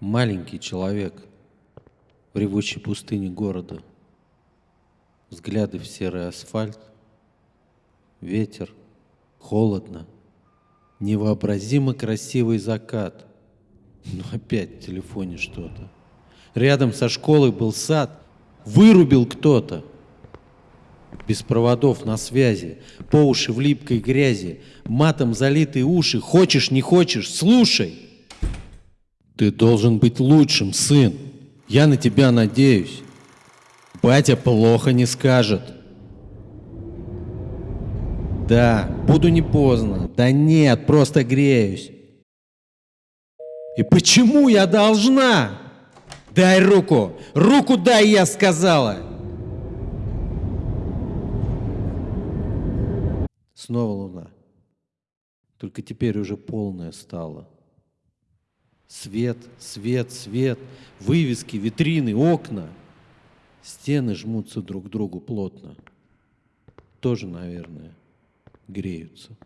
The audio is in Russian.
Маленький человек в ревущей пустыне города. Взгляды в серый асфальт, ветер, холодно, невообразимо красивый закат. Но опять в телефоне что-то. Рядом со школой был сад, вырубил кто-то. Без проводов на связи, по уши в липкой грязи, матом залитые уши, хочешь, не хочешь, слушай. Ты должен быть лучшим, сын. Я на тебя надеюсь. Батя плохо не скажет. Да, буду не поздно. Да нет, просто греюсь. И почему я должна? Дай руку! Руку дай, я сказала! Снова луна. Только теперь уже полная стала. Свет, свет, свет, вывески, витрины, окна. Стены жмутся друг к другу плотно. Тоже, наверное, греются.